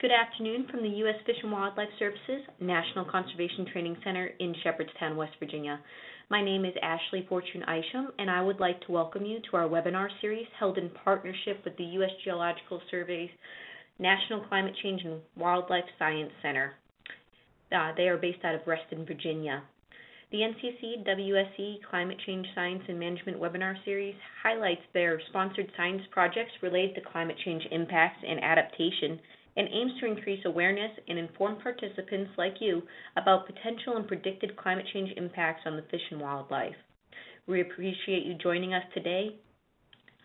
Good afternoon from the U.S. Fish and Wildlife Services National Conservation Training Center in Shepherdstown, West Virginia. My name is Ashley Fortune Isham, and I would like to welcome you to our webinar series held in partnership with the U.S. Geological Survey's National Climate Change and Wildlife Science Center. Uh, they are based out of Reston, Virginia. The NCC WSC Climate Change Science and Management webinar series highlights their sponsored science projects related to climate change impacts and adaptation and aims to increase awareness and inform participants like you about potential and predicted climate change impacts on the fish and wildlife. We appreciate you joining us today.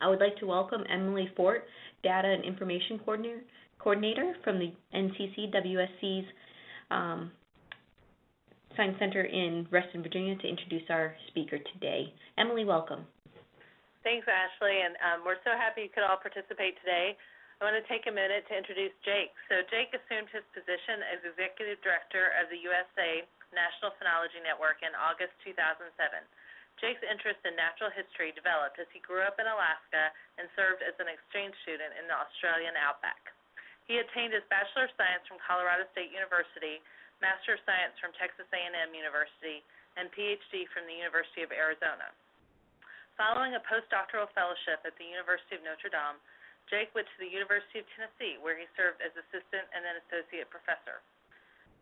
I would like to welcome Emily Fort, Data and Information Coordinator, coordinator from the NCC WSC's um, Science Center in Reston, Virginia, to introduce our speaker today. Emily, welcome. Thanks, Ashley, and um, we're so happy you could all participate today. I want to take a minute to introduce Jake. So Jake assumed his position as Executive Director of the USA National Phenology Network in August 2007. Jake's interest in natural history developed as he grew up in Alaska and served as an exchange student in the Australian outback. He attained his Bachelor of Science from Colorado State University, Master of Science from Texas A&M University, and PhD from the University of Arizona. Following a postdoctoral fellowship at the University of Notre Dame, Jake went to the University of Tennessee, where he served as assistant and then associate professor.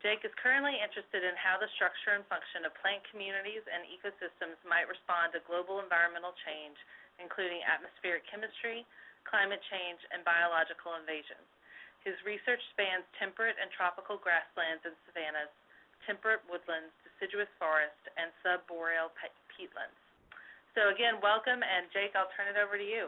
Jake is currently interested in how the structure and function of plant communities and ecosystems might respond to global environmental change, including atmospheric chemistry, climate change, and biological invasions. His research spans temperate and tropical grasslands and savannas, temperate woodlands, deciduous forest, and subboreal peatlands. So again, welcome, and Jake, I'll turn it over to you.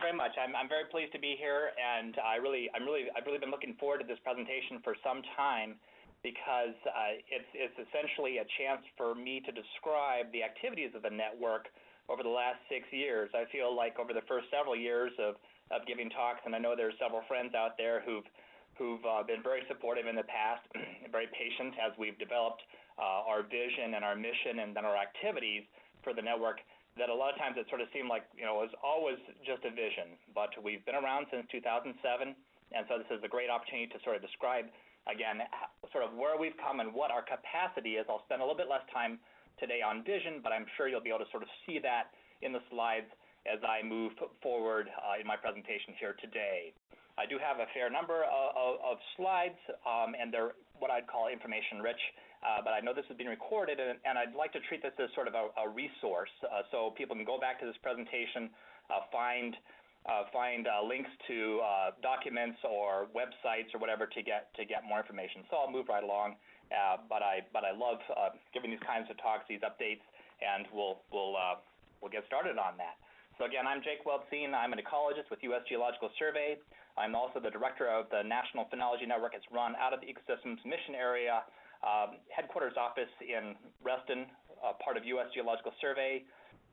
Very much. I'm, I'm very pleased to be here, and I really, I'm really, I've really been looking forward to this presentation for some time because uh, it's, it's essentially a chance for me to describe the activities of the network over the last six years. I feel like over the first several years of, of giving talks, and I know there are several friends out there who've who've uh, been very supportive in the past, very patient as we've developed uh, our vision and our mission and then our activities for the network that a lot of times it sort of seemed like, you know, it was always just a vision. But we've been around since 2007, and so this is a great opportunity to sort of describe, again, sort of where we've come and what our capacity is. I'll spend a little bit less time today on vision, but I'm sure you'll be able to sort of see that in the slides as I move forward uh, in my presentation here today. I do have a fair number of, of, of slides, um, and they're what I'd call information rich. Uh, but I know this is being recorded, and, and, I'd like to treat this as sort of a, a resource, uh, so people can go back to this presentation, uh, find uh, find uh, links to uh, documents or websites or whatever to get to get more information. So I'll move right along. but I but I love giving these kinds of talks, these updates, and we'll we'll we'll get started on that. So again, I'm Jake Weltzin. I'm an ecologist with U.S. Geological Survey. I'm also the director of the National Phenology Network. It's run out of the Ecosystems Mission Area um, headquarters office in Reston, uh, part of U.S. Geological Survey.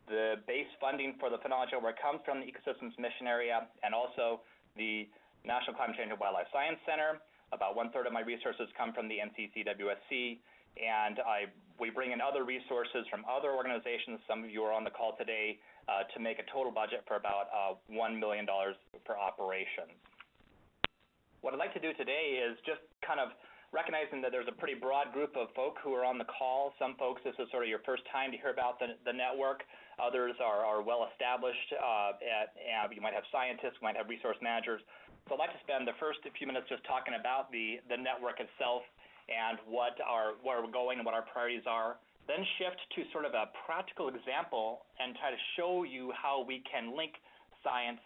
The base funding for the phenology work comes from the Ecosystems Mission Area and also the National Climate Change and Wildlife Science Center. About one-third of my resources come from the NCC-WSC, and I, we bring in other resources from other organizations. Some of you are on the call today uh, to make a total budget for about uh, $1 million per operation. What I'd like to do today is just kind of recognizing that there's a pretty broad group of folk who are on the call. Some folks, this is sort of your first time to hear about the, the network. Others are, are well established. Uh, at, you might have scientists, you might have resource managers. So I'd like to spend the first few minutes just talking about the, the network itself and what our, where we're going and what our priorities are. Then shift to sort of a practical example and try to show you how we can link science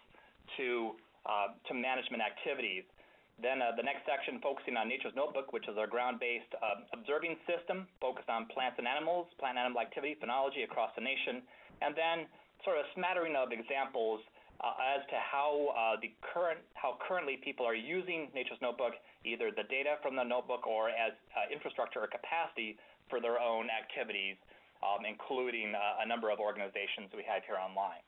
to, uh, to management activities. Then uh, the next section focusing on Nature's Notebook, which is our ground-based uh, observing system focused on plants and animals, plant-animal activity, phenology across the nation, and then sort of a smattering of examples uh, as to how uh, the current how currently people are using Nature's Notebook, either the data from the notebook or as uh, infrastructure or capacity for their own activities, um, including uh, a number of organizations we have here online.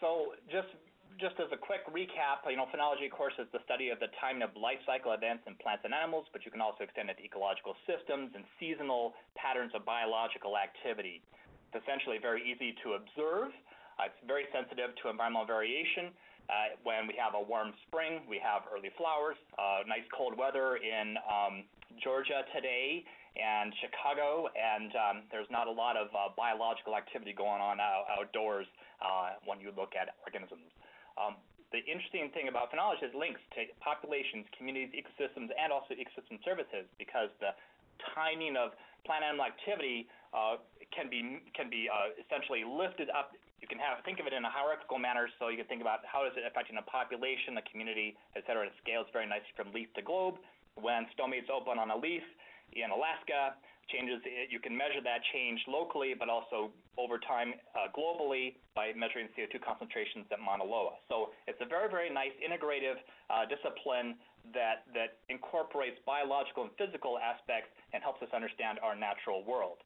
So just just as a quick recap, you know, phenology, of course, is the study of the timing of life cycle events in plants and animals, but you can also extend it to ecological systems and seasonal patterns of biological activity. It's essentially very easy to observe, Uh, it's very sensitive to environmental variation. Uh, when we have a warm spring, we have early flowers, uh, nice cold weather in um, Georgia today and Chicago, and um, there's not a lot of uh, biological activity going on out, outdoors uh, when you look at organisms. Um, the interesting thing about phenology is links to populations, communities, ecosystems, and also ecosystem services because the timing of plant animal activity uh, can be can be uh, essentially lifted up. You can have think of it in a hierarchical manner, so you can think about how is it affecting a population, a community, et cetera. It scales very nicely from leaf to globe. When stomates open on a leaf in Alaska, changes, you can measure that change locally, but also over time uh, globally by measuring CO2 concentrations at Mauna Loa. So it's a very, very nice integrative uh, discipline that, that incorporates biological and physical aspects and helps us understand our natural world.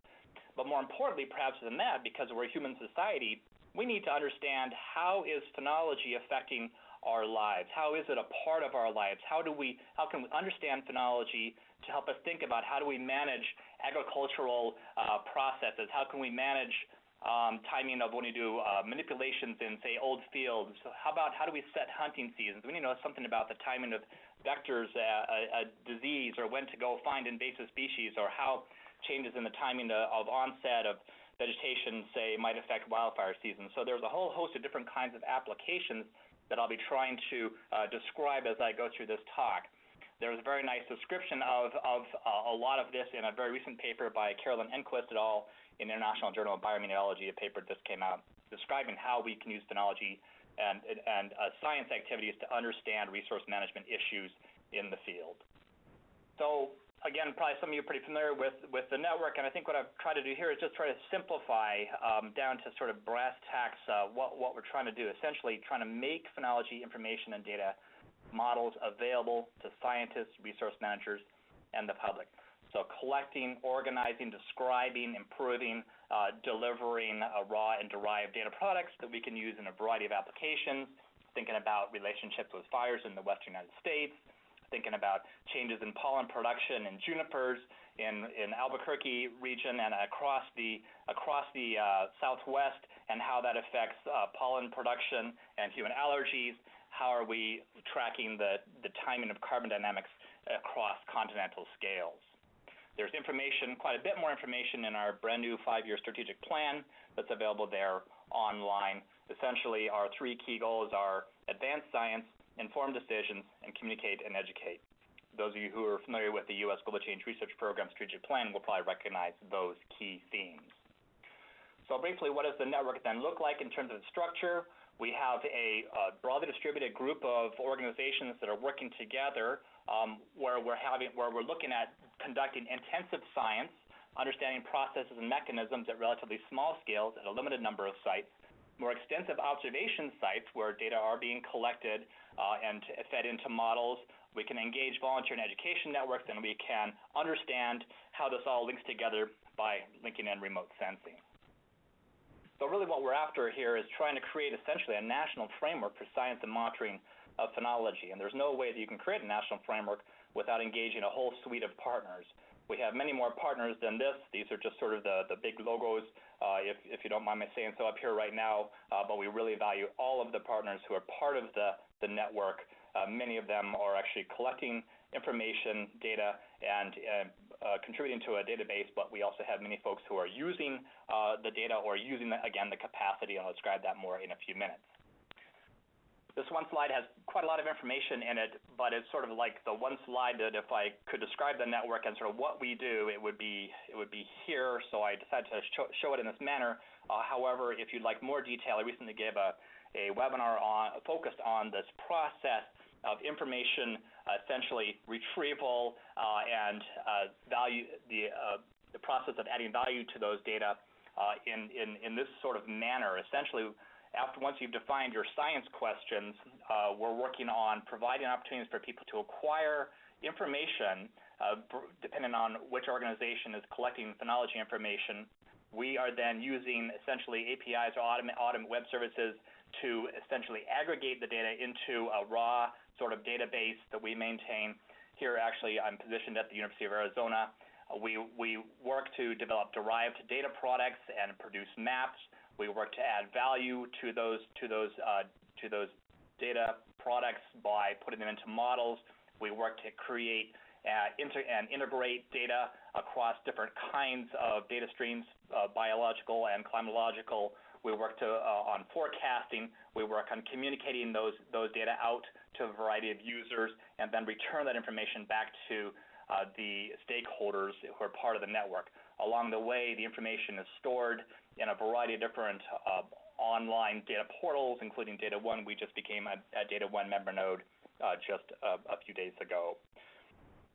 But more importantly, perhaps than that, because we're a human society, we need to understand how is phenology affecting our lives? How is it a part of our lives? How do we how can we understand phenology to help us think about how do we manage agricultural uh, processes? How can we manage um, timing of when you do uh, manipulations in, say, old fields? So how about how do we set hunting seasons? We need to know something about the timing of vectors, uh, a, a disease, or when to go find invasive species, or how changes in the timing of onset of vegetation, say, might affect wildfire season. So there's a whole host of different kinds of applications that I'll be trying to uh, describe as I go through this talk. There's a very nice description of, of uh, a lot of this in a very recent paper by Carolyn Enquist et al. in the International Journal of Biometeorology, a paper that just came out describing how we can use phenology and, and uh, science activities to understand resource management issues in the field. So again, probably some of you are pretty familiar with, with the network, and I think what I've tried to do here is just try to simplify um, down to sort of brass tacks uh, what, what we're trying to do, essentially trying to make phenology information and data models available to scientists, resource managers, and the public. So collecting, organizing, describing, improving, uh, delivering uh, raw and derived data products that we can use in a variety of applications, thinking about relationships with fires in the western United States, thinking about changes in pollen production in junipers in, in Albuquerque region and across the, across the uh, southwest and how that affects uh, pollen production and human allergies, how are we tracking the, the timing of carbon dynamics across continental scales. There's information, quite a bit more information in our brand new five-year strategic plan that's available there online. Essentially, our three key goals are advance science, inform decisions, and communicate and educate. Those of you who are familiar with the U.S. Global Change Research Program strategic plan will probably recognize those key themes. So briefly, what does the network then look like in terms of structure? We have a, a broadly distributed group of organizations that are working together um, where we're having where we're looking at conducting intensive science, understanding processes and mechanisms at relatively small scales at a limited number of sites, more extensive observation sites where data are being collected uh, and fed into models. We can engage volunteer and education networks, and we can understand how this all links together by linking in remote sensing. So really what we're after here is trying to create essentially a national framework for science and monitoring of phenology. And there's no way that you can create a national framework without engaging a whole suite of partners. We have many more partners than this. These are just sort of the, the big logos, uh, if, if you don't mind me saying so up here right now. Uh, but we really value all of the partners who are part of the, the network. Uh, many of them are actually collecting information, data, and uh, uh, contributing to a database, but we also have many folks who are using uh, the data or using, the, again, the capacity, and I'll describe that more in a few minutes. This one slide has quite a lot of information in it, but it's sort of like the one slide that if I could describe the network and sort of what we do, it would be it would be here. So I decided to show, show it in this manner. Uh, however, if you'd like more detail, I recently gave a, a webinar on focused on this process of information essentially retrieval uh, and uh, value the uh, the process of adding value to those data in, in in this sort of manner. Essentially, after once you've defined your science questions, we're working on providing opportunities for people to acquire information, depending on which organization is collecting phenology information. We are then using essentially APIs or automate, web services to essentially aggregate the data into a raw sort of database that we maintain. Here, actually, I'm positioned at the University of Arizona. Uh, we, we work to develop derived data products and produce maps. We work to add value to those to those uh, to those data products by putting them into models. We work to create uh, inter and integrate data across different kinds of data streams, uh, biological and climatological. We work to, uh, on forecasting. We work on communicating those, those data out to a variety of users and then return that information back to uh, the stakeholders who are part of the network. Along the way, the information is stored in a variety of different uh, online data portals, including DataONE. We just became a, a DataONE member node uh, just a, a, few days ago.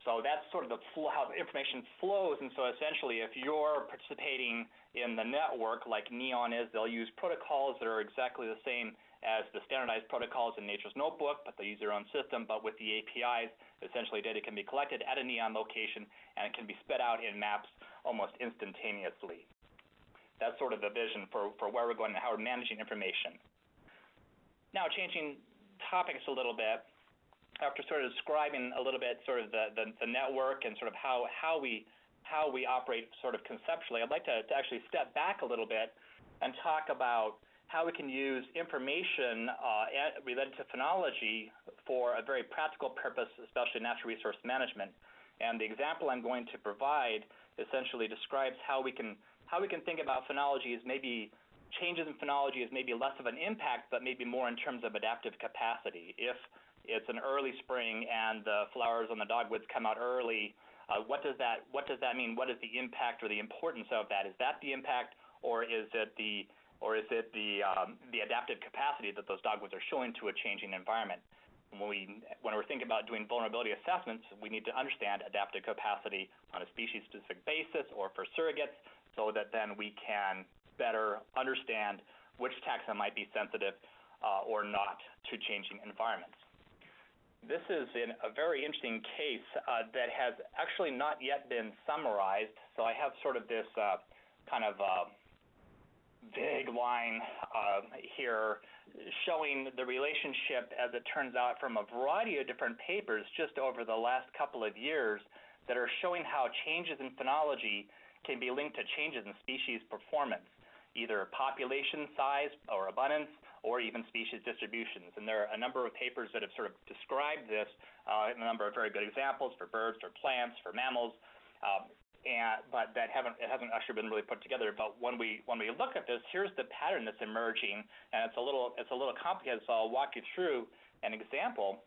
So that's sort of the how the information flows. And so essentially, if you're participating in the network like NEON is, they'll use protocols that are exactly the same as the standardized protocols in Nature's Notebook, but they use their own system. But with the APIs, essentially data can be collected at a NEON location and it can be spit out in maps almost instantaneously. That's sort of the vision for, for where we're going and how we're managing information. Now, changing topics a little bit, after sort of describing a little bit sort of the, the, the network and sort of how, how we how we operate sort of conceptually, I'd like to, to actually step back a little bit and talk about how we can use information uh, related to phenology for a very practical purpose, especially natural resource management. And the example I'm going to provide essentially describes how we can how we can think about phenology as maybe changes in phenology as maybe less of an impact, but maybe more in terms of adaptive capacity. If it's an early spring and the flowers on the dogwoods come out early, uh, what does that what does that mean? What is the impact or the importance of that? Is that the impact, or is it the or is it the um, the adaptive capacity that those dogwoods are showing to a changing environment? When we when we're thinking about doing vulnerability assessments, we need to understand adaptive capacity on a species-specific basis or for surrogates, so that then we can better understand which taxa might be sensitive uh, or not to changing environments. This is in a very interesting case uh, that has actually not yet been summarized. So I have sort of this uh, kind of uh, vague line uh, here showing the relationship, as it turns out, from a variety of different papers just over the last couple of years that are showing how changes in phenology can be linked to changes in species performance, either population size or abundance, or even species distributions. And there are a number of papers that have sort of described this, uh, a number of very good examples for birds, for plants, for mammals, um, and but that haven't it hasn't actually been really put together. But when we when we look at this, here's the pattern that's emerging, and it's a little it's a little complicated. So I'll walk you through an example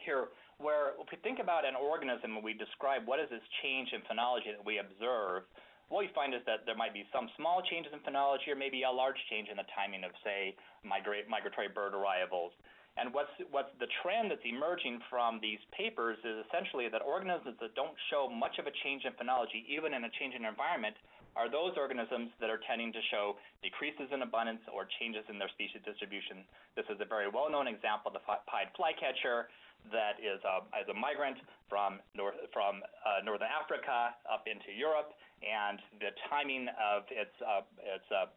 here where if we think about an organism and we describe what is this change in phenology that we observe, what we find is that there might be some small changes in phenology or maybe a large change in the timing of, say, migra migratory bird arrivals. And what's, what's the trend that's emerging from these papers is essentially that organisms that don't show much of a change in phenology, even in a changing environment, are those organisms that are tending to show decreases in abundance or changes in their species distribution. This is a very well-known example, the pied flycatcher, that is a, as a migrant from north from uh, northern Africa up into Europe, and the timing of its uh, its uh,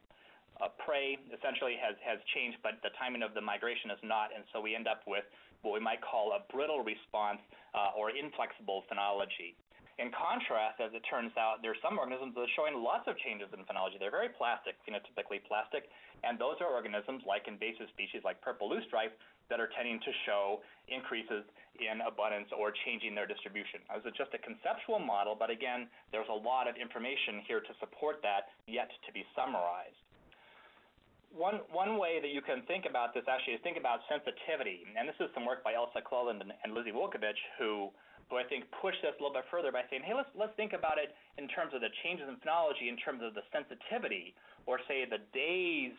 uh, prey essentially has has changed, but the timing of the migration is not, and so we end up with what we might call a brittle response uh, or inflexible phenology. In contrast, as it turns out, there are some organisms that are showing lots of changes in phenology. They're very plastic, phenotypically plastic, and those are organisms like invasive species like purple loosestrife that are tending to show increases in abundance or changing their distribution. This is just a conceptual model, but again, there's a lot of information here to support that yet to be summarized. One, one way that you can think about this actually is think about sensitivity, and this is some work by Elsa Cleland and, and Lizzie Wolkovich who who I think push this a little bit further by saying, hey, let's let's think about it in terms of the changes in phenology, in terms of the sensitivity, or say the days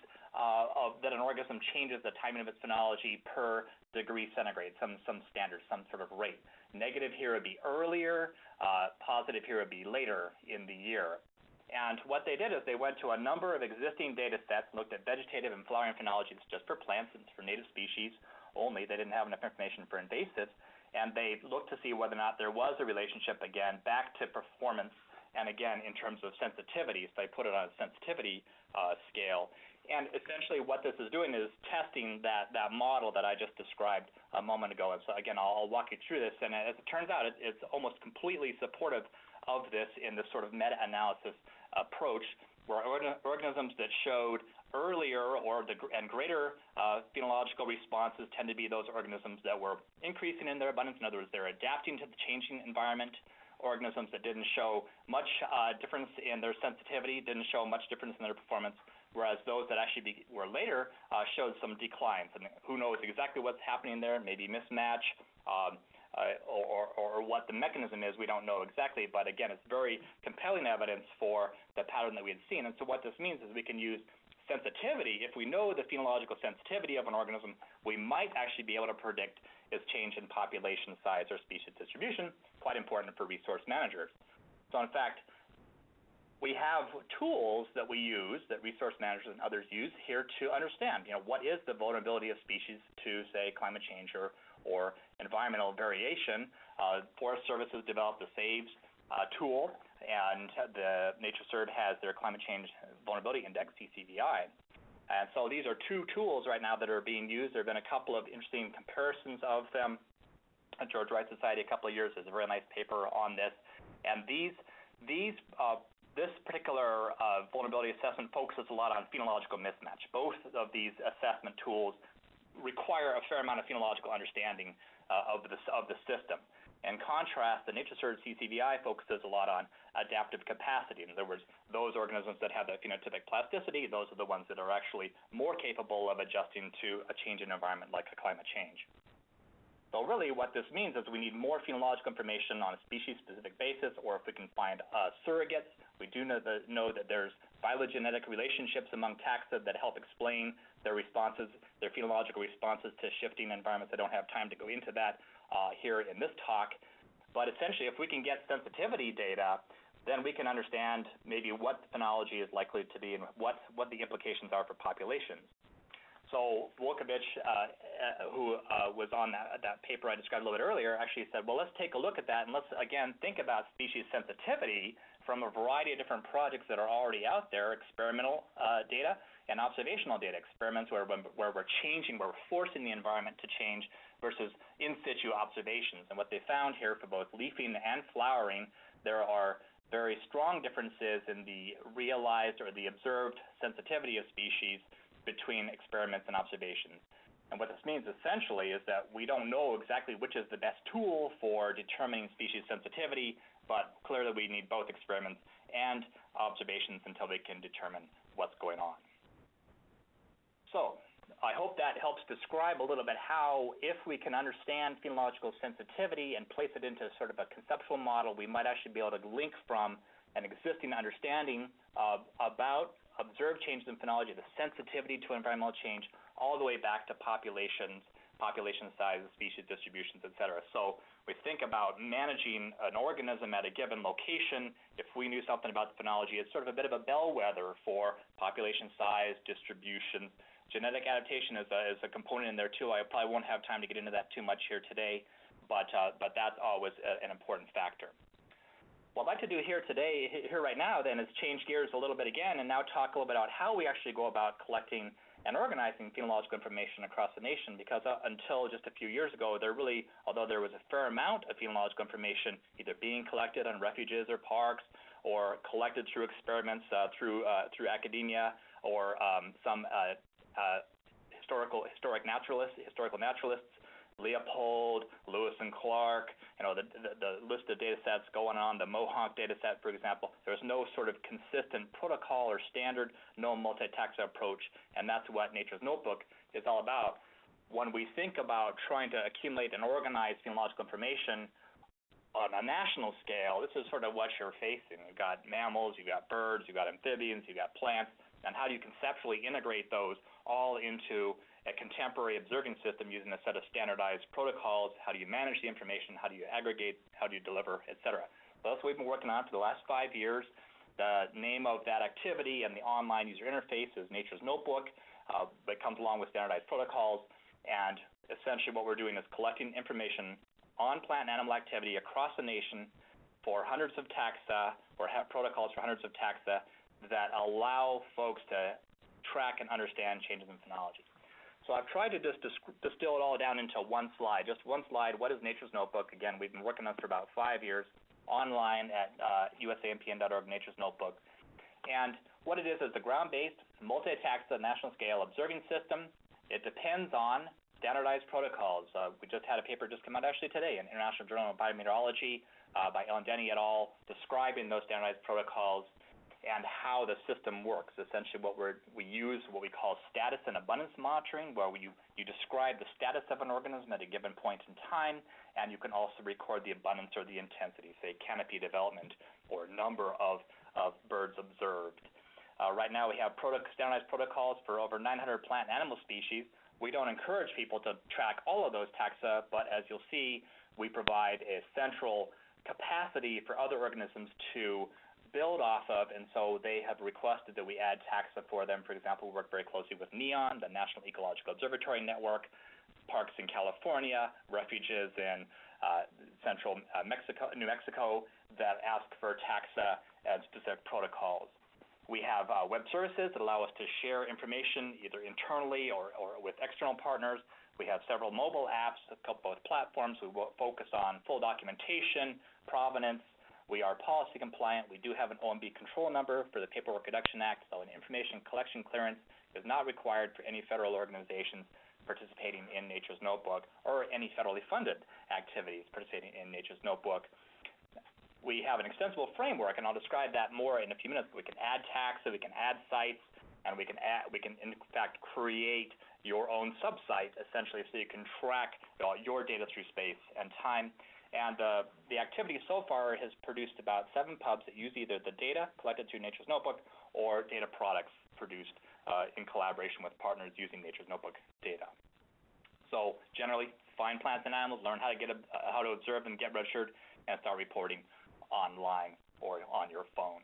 that an organism changes the timing of its phenology per degree centigrade, some, some standard, some sort of rate. Negative here would be earlier, uh, positive here would be later in the year. And what they did is they went to a number of existing data sets, looked at vegetative and flowering phenologies just for plants and for native species only. They didn't have enough information for invasives. And they looked to see whether or not there was a relationship, again, back to performance and again in terms of sensitivity. So they put it on a sensitivity uh, scale. And essentially what this is doing is testing that, that model that I just described a moment ago. And so again, I'll, I'll walk you through this. And as it turns out, it, it's almost completely supportive of this in this sort of meta-analysis approach where organisms that showed earlier or the and greater uh, phenological responses tend to be those organisms that were increasing in their abundance. In other words, they're adapting to the changing environment. Organisms that didn't show much uh, difference in their sensitivity, didn't show much difference in their performance, whereas those that actually be, were later uh, showed some declines. And who knows exactly what's happening there? Maybe mismatch. Um, uh, or, or, or what the mechanism is, we don't know exactly. But again, it's very compelling evidence for the pattern that we had seen. And so what this means is we can use sensitivity. If we know the phenological sensitivity of an organism, we might actually be able to predict its change in population size or species distribution, quite important for resource managers. So in fact, we have tools that we use, that resource managers and others use here to understand, you know, what is the vulnerability of species to, say, climate change or or environmental variation, uh, Forest Service has developed the SAVS uh, tool, and the NatureServe has their Climate Change Vulnerability Index, CCVI. And so these are two tools right now that are being used. There have been a couple of interesting comparisons of them. At George Wright Society a couple of years, there's a very nice paper on this. And these, these uh, this particular uh, vulnerability assessment focuses a lot on phenological mismatch. Both of these assessment tools require a fair amount of phenological understanding uh, of, the, of the system. In contrast, the NatureServe CCVI focuses a lot on adaptive capacity. In other words, those organisms that have that phenotypic plasticity, those are the ones that are actually more capable of adjusting to a change in environment like a climate change. So really what this means is we need more phenological information on a species-specific basis, or if we can find uh, surrogates. We do know that, know that there's phylogenetic relationships among taxa that help explain their responses, their phenological responses to shifting environments. I don't have time to go into that uh, here in this talk. But essentially, if we can get sensitivity data, then we can understand maybe what the phenology is likely to be and what, what the implications are for populations. So uh, uh, who uh, was on that, that paper I described a little bit earlier, actually said, well, let's take a look at that and let's, again, think about species sensitivity from a variety of different projects that are already out there, experimental uh, data and observational data, experiments where, where we're changing, where we're forcing the environment to change versus in situ observations. And what they found here for both leafing and flowering, there are very strong differences in the realized or the observed sensitivity of species between experiments and observations. And what this means essentially is that we don't know exactly which is the best tool for determining species sensitivity, but clearly we need both experiments and observations until we can determine what's going on. So I hope that helps describe a little bit how, if we can understand phenological sensitivity and place it into sort of a conceptual model, we might actually be able to link from an existing understanding uh, about observed changes in phenology, the sensitivity to environmental change, all the way back to populations, population size, species distributions, et cetera. So we think about managing an organism at a given location. If we knew something about the phenology, it's sort of a bit of a bellwether for population size, distribution. Genetic adaptation is a, is a component in there too. I probably won't have time to get into that too much here today, but, uh, but that's always a, an important factor. What I'd like to do here today, here right now, then, is change gears a little bit again and now talk a little bit about how we actually go about collecting and organizing phenological information across the nation because uh, until just a few years ago, there really, although there was a fair amount of phenological information either being collected on refuges or parks or collected through experiments uh, through, uh, through academia or um, some uh, uh, historical, historic naturalists, historical naturalists Leopold, Lewis and Clark, you know, the, the, the list of data sets going on, the Mohonk data set, for example, there's no sort of consistent protocol or standard, no multi-taxa approach, and that's what Nature's Notebook is all about. When we think about trying to accumulate and organize phenological information on a national scale, this is sort of what you're facing. You've got mammals, you've got birds, you've got amphibians, you've got plants, and how do you conceptually integrate those all into a contemporary observing system using a set of standardized protocols. How do you manage the information? How do you aggregate? How do you deliver, et cetera? So that's what we've been working on for the last five years. The name of that activity and the online user interface is Nature's Notebook. Uh, that comes along with standardized protocols. And essentially what we're doing is collecting information on plant and animal activity across the nation for hundreds of taxa or have protocols for hundreds of taxa that allow folks to track and understand changes in phenology. So I've tried to just distill it all down into one slide, just one slide. What is Nature's Notebook? Again, we've been working on this for about five years, online at uh, usanpn.org, Nature's Notebook. And what it is is a ground-based, multi-taxa national scale observing system. It depends on standardized protocols. Uh, we just had a paper just come out actually today in International Journal of Biometeorology uh, by Ellen Denny et al. describing those standardized protocols and how the system works. Essentially, what we use what we call status and abundance monitoring, where you, you describe the status of an organism at a given point in time, and you can also record the abundance or the intensity, say canopy development or number of, of birds observed. Uh, right now, we have proto- standardized protocols for over 900 plant and animal species. We don't encourage people to track all of those taxa, but as you'll see, we provide a central capacity for other organisms to build off of, and so they have requested that we add taxa for them. For example, we work very closely with NEON, the National Ecological Observatory Network, parks in California, refuges in uh, central uh, Mexico, New Mexico that ask for taxa and specific protocols. We have uh, web services that allow us to share information either internally or, or with external partners. We have several mobile apps, both platforms. We focus on full documentation, provenance, we are policy compliant. We do have an OMB control number for the Paperwork Reduction Act, so an information collection clearance is not required for any federal organizations participating in Nature's Notebook or any federally funded activities participating in Nature's Notebook. We have an extensible framework, and I'll describe that more in a few minutes. We can add taxa, we can add sites, and we can add, we can in fact create your own subsite essentially, so you can track uh, your data through space and time. And uh, the activity so far has produced about seven pubs that use either the data collected through Nature's Notebook or data products produced uh, in collaboration with partners using Nature's Notebook data. So generally, find plants and animals, learn how to get a, uh, how to observe them, get registered, and start reporting online or on your phone.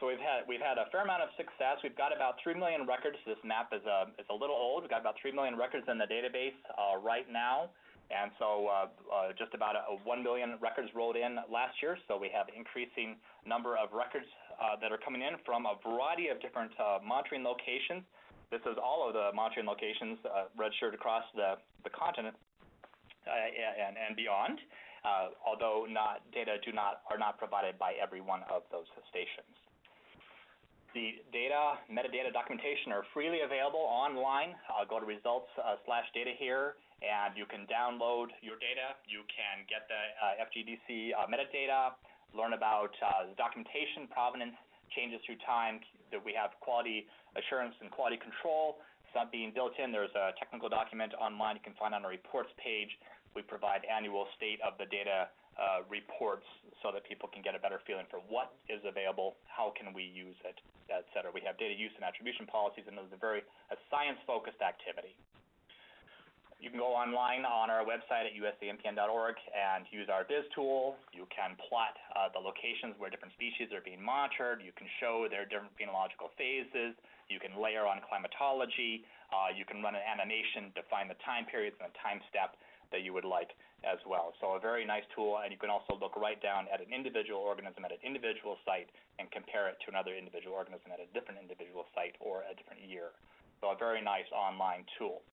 So we've had we've had a fair amount of success. We've got about three million records. This map is a is a little old. We've got about three million records in the database uh, right now. And so uh, uh, just about a, a 1 million records rolled in last year. So we have increasing number of records uh, that are coming in from a variety of different uh, monitoring locations. This is all of the monitoring locations uh, registered across the, the continent uh, and, and beyond, although not, data do not, are not provided by every one of those stations. The data, metadata documentation are freely available online. I'll go to results slash data here and you can download your data. You can get the uh, FGDC uh, metadata, learn about uh, documentation, provenance, changes through time, that we have quality assurance and quality control. It's not being built in. There's a technical document online you can find on our reports page. We provide annual state of the data uh, reports so that people can get a better feeling for what is available, how can we use it, et cetera. We have data use and attribution policies, and it is a very a science-focused activity. You can go online on our website at usanpn.org and use our viz tool. You can plot uh, the locations where different species are being monitored. You can show their different phenological phases. You can layer on climatology. Uh, you can run an animation, define the time periods and the time step that you would like as well. So a very nice tool, and you can also look right down at an individual organism at an individual site and compare it to another individual organism at a different individual site or a different year. So a very nice online tool.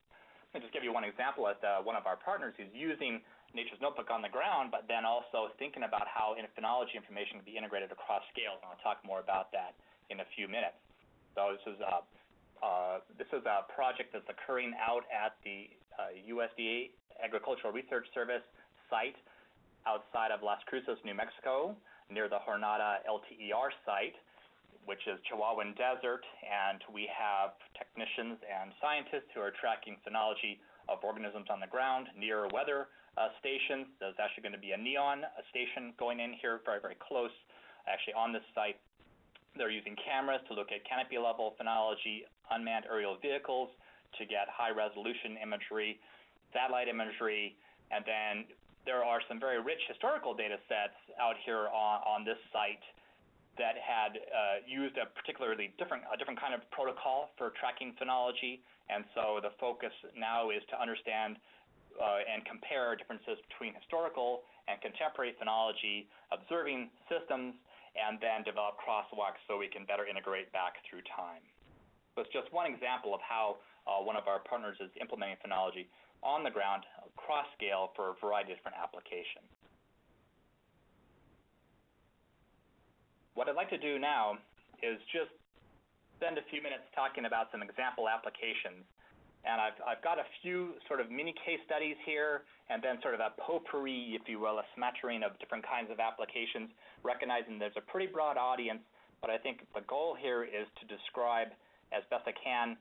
I'll just give you one example at uh, one of our partners who's using Nature's Notebook on the ground, but then also thinking about how phenology information can be integrated across scales, and I'll talk more about that in a few minutes. So this is a, uh, this is a project that's occurring out at the uh, USDA Agricultural Research Service site outside of Las Cruces, New Mexico, near the Jornada LTER site which is Chihuahuan Desert, and we have technicians and scientists who are tracking phenology of organisms on the ground near weather uh, stations. There's actually going to be a NEON a station going in here very, very close, actually on this site. They're using cameras to look at canopy level phenology, unmanned aerial vehicles to get high resolution imagery, satellite imagery, and then there are some very rich historical data sets out here on, on this site that had uh, used a particularly different, a different kind of protocol for tracking phenology. And so the focus now is to understand uh, and compare differences between historical and contemporary phenology, observing systems, and then develop crosswalks so we can better integrate back through time. So it's just one example of how uh, one of our partners is implementing phenology on the ground, cross scale for a variety of different applications. What I'd like to do now is just spend a few minutes talking about some example applications. And I've, I've got a few sort of mini case studies here, and then sort of a potpourri, if you will, a smattering of different kinds of applications, recognizing there's a pretty broad audience, but I think the goal here is to describe as best I can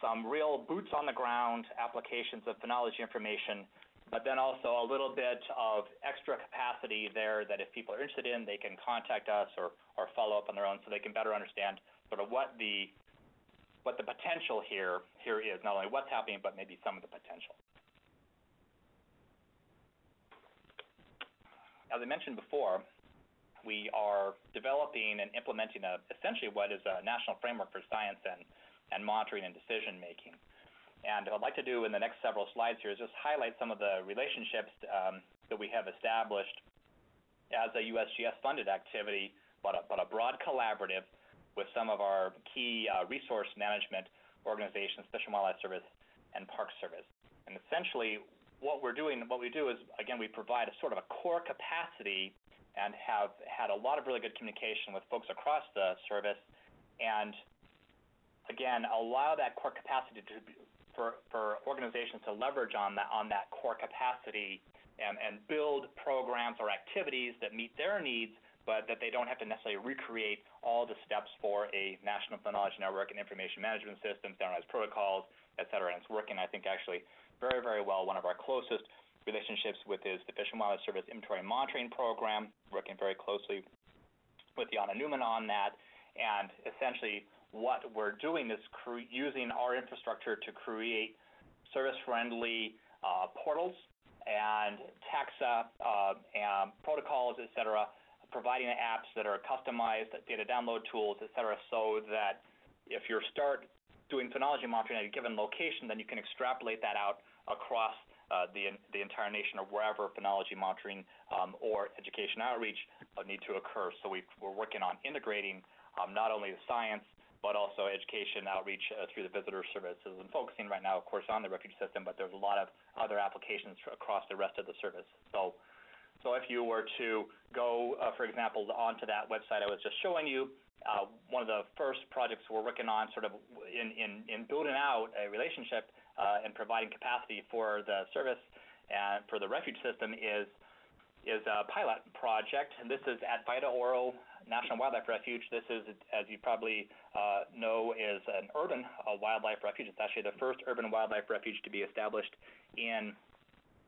some real boots on the ground applications of phenology information, but then also a little bit of extra capacity there that if people are interested in, they can contact us or, or follow up on their own so they can better understand sort of what the what the potential here here is, not only what's happening, but maybe some of the potential. As I mentioned before, we are developing and implementing a, essentially what is a national framework for science and and monitoring and decision making. And what I'd like to do in the next several slides here is just highlight some of the relationships um, that we have established as a USGS funded activity, but a, but a broad collaborative with some of our key uh, resource management organizations, Fish and Wildlife Service and Park Service. And essentially, what we're doing, what we do is, again, we provide a sort of a core capacity and have had a lot of really good communication with folks across the service and again, allow that core capacity to for, for organizations to leverage on that on that core capacity and, and build programs or activities that meet their needs, but that they don't have to necessarily recreate all the steps for a national phenology network and information management system, standardized protocols, et cetera. And it's working, I think, actually very, very well. One of our closest relationships with is the Fish and Wildlife Service Inventory Monitoring Program, working very closely with Jana Newman on that. And essentially, what we're doing is using our infrastructure to create service-friendly uh, portals and taxa uh, and protocols, et cetera, providing apps that are customized, data download tools, et cetera, so that if you start doing phenology monitoring at a given location, then you can extrapolate that out across uh, the, the entire nation or wherever phenology monitoring um, or education outreach uh, need to occur. So we are working on integrating um, not only the science but also education outreach uh, through the visitor services and focusing right now, of course, on the refuge system, but there's a lot of other applications across the rest of the service. So, so if you were to go, uh, for example, onto that website I was just showing you, uh, one of the first projects we're working on sort of in, in, in building out a relationship uh, and providing capacity for the service and for the refuge system is is a pilot project, and this is at Valle de Oro National Wildlife Refuge. This is, as you probably uh, know, is an urban uh, wildlife refuge. It's actually the first urban wildlife refuge to be established in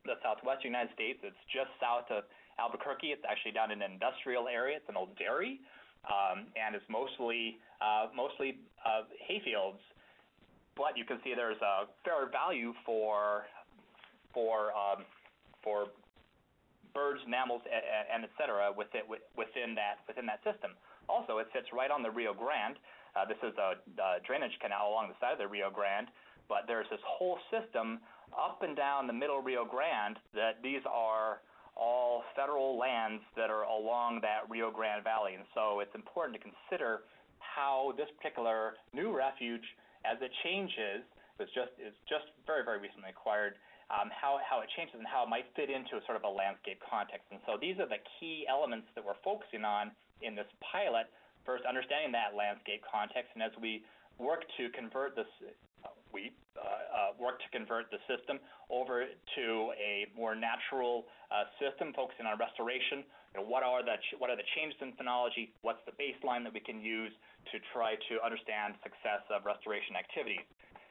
the southwestern United States. It's just south of Albuquerque. It's actually down in an industrial area. It's an old dairy, um, and it's mostly uh, mostly uh, hayfields. But you can see there's a fair value for for um, for birds, mammals, and et cetera within, within, that, within that system. Also, it sits right on the Rio Grande. Uh, this is a, a drainage canal along the side of the Rio Grande, but there's this whole system up and down the middle Rio Grande that these are all federal lands that are along that Rio Grande Valley. And so it's important to consider how this particular new refuge, as it changes, was just is just very, very recently acquired, um, how, how it changes and how it might fit into sort of a landscape context. And so these are the key elements that we're focusing on in this pilot. First, understanding that landscape context, and as we work to convert this, we uh, uh, work to convert the system over to a more natural uh, system, focusing on restoration. You know, what are the what are the changes in phenology? What's the baseline that we can use to try to understand success of restoration activities?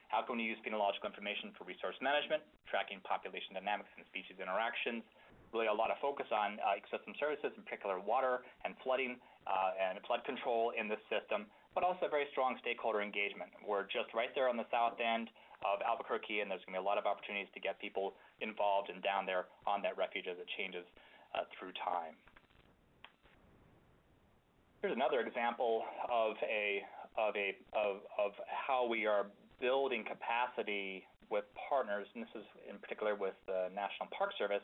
How can we use phenological information for resource management, tracking population dynamics and species interactions? Really a lot of focus on uh, ecosystem services, in particular water and flooding uh, and flood control in this system, but also very strong stakeholder engagement. We're just right there on the south end of Albuquerque, and there's going to be a lot of opportunities to get people involved and down there on that refuge as it changes uh, through time. Here's another example of a of a of, of how we are building capacity with partners, and this is in particular with the National Park Service.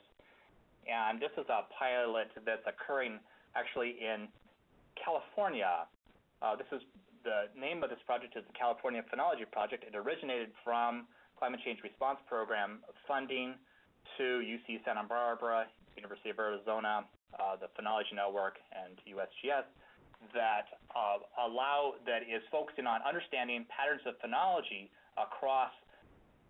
And this is a pilot that's occurring actually in California. Uh, this is the name of this project is the California Phenology Project. It originated from Climate Change Response Program funding to UC Santa Barbara, University of Arizona, uh, the Phenology Network, and USGS. That uh, allow that is focusing on understanding patterns of phenology across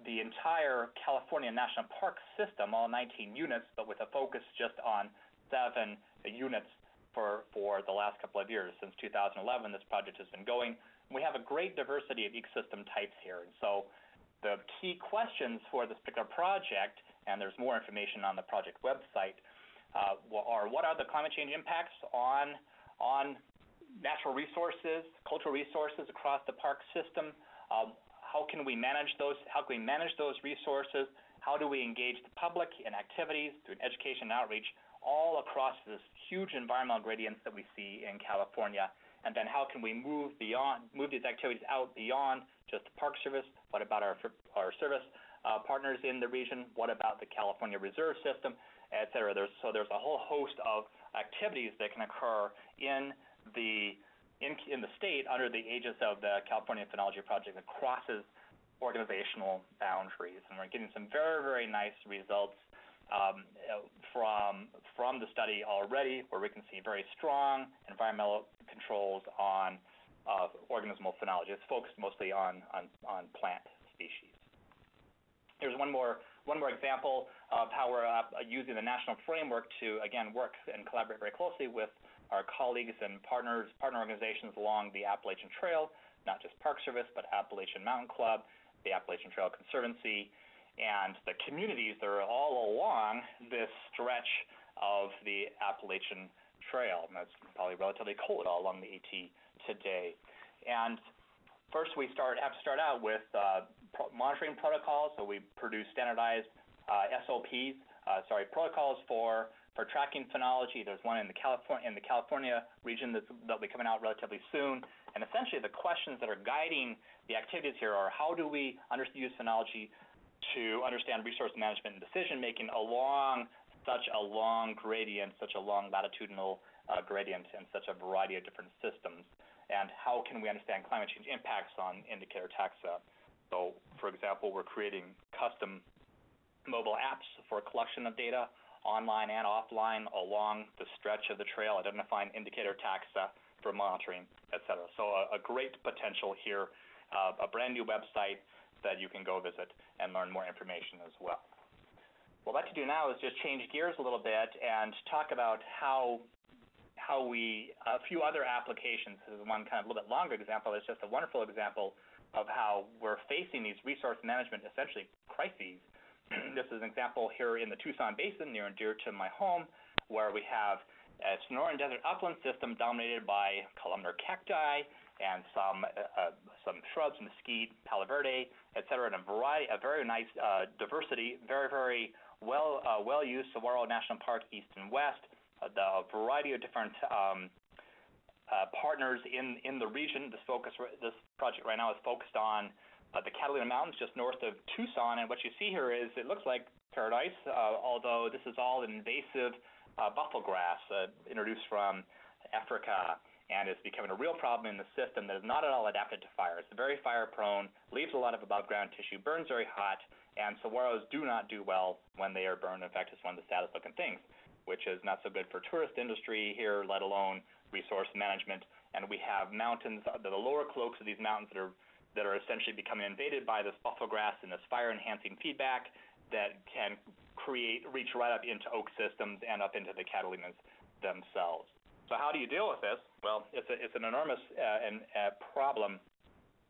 the entire California National Park system, all 19 units, but with a focus just on seven units for, for the last couple of years. Since 2011, this project has been going. We have a great diversity of ecosystem types here. And so the key questions for this particular project, and there's more information on the project website, uh, are what are the climate change impacts on, on natural resources, cultural resources across the park system? Um, how can we manage those? How can we manage those resources? How do we engage the public in activities through education and outreach all across this huge environmental gradients that we see in California? And then how can we move beyond, move these activities out beyond just the Park Service? What about our, our service uh, partners in the region? What about the California Reserve System, et cetera? There's, so there's a whole host of activities that can occur in the in, in the state under the aegis of the California Phenology Project that crosses organizational boundaries. And we're getting some very, very nice results um, from, from the study already where we can see very strong environmental controls on uh, organismal phenology. It's focused mostly on, on, on plant species. Here's one more, one more example of how we're uh, using the national framework to, again, work and collaborate very closely with our colleagues and partners, partner organizations along the Appalachian Trail, not just Park Service, but Appalachian Mountain Club, the Appalachian Trail Conservancy, and the communities that are all along this stretch of the Appalachian Trail. And that's probably relatively cold all along the AT today. And first we start have to start out with uh, pro monitoring protocols. So we produce standardized uh, SOPs, uh, sorry, protocols for for tracking phenology. There's one in the California in the California region that'll be coming out relatively soon. And essentially, the questions that are guiding the activities here are how do we use phenology to understand resource management and decision making along such a long gradient, such a long latitudinal uh, gradient, and such a variety of different systems. And how can we understand climate change impacts on indicator taxa? So, for example, we're creating custom mobile apps for collection of data online and offline along the stretch of the trail, identifying indicator taxa for monitoring, et cetera. So a, a great potential here, uh, a brand new website that you can go visit and learn more information as well. What I'd like to do now is just change gears a little bit and talk about how how we, a few other applications, this is one kind of a little bit longer example, it's just a wonderful example of how we're facing these resource management, essentially crises, this is an example here in the Tucson Basin, near and dear to my home, where we have a Sonoran Desert upland system dominated by columnar cacti and some uh, some shrubs, mesquite, palo verde, et cetera, and a variety, a very nice uh, diversity, very very well uh, well used saguaro national park east and west. Uh, the variety of different um, uh, partners in in the region. This focus this project right now is focused on uh, the Catalina Mountains just north of Tucson. And what you see here is it looks like paradise, uh, although this is all invasive uh, buffalo grass uh, introduced from Africa and is becoming a real problem in the system that is not at all adapted to fire. It's very fire prone, leaves a lot of above ground tissue, burns very hot, and saguaros do not do well when they are burned. In fact, it's one of the saddest looking things, which is not so good for tourist industry here, let alone resource management. And we have mountains, the lower cloaks of these mountains that are that are essentially becoming invaded by this buffalo grass and this fire-enhancing feedback that can create, reach right up into oak systems and up into the Catalinas themselves. So how do you deal with this? Well, it's, a, it's an enormous uh, and, uh, problem